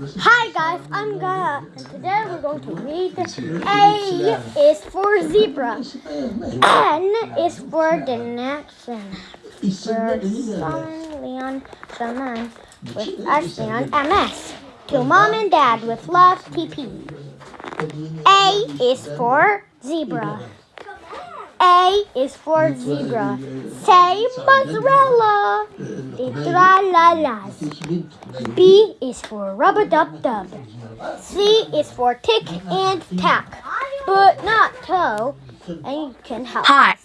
Hi guys, I'm Gaia, and today we're going to read A is for zebra, N is for the next for Simon Leon Shaman with Ashley on MS. To mom and dad with love, TP. A is for zebra. A is for zebra. Say mozzarella. B is for rubber dub dub. C is for tick and tack, but not toe. And you can help. Hi.